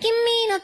君の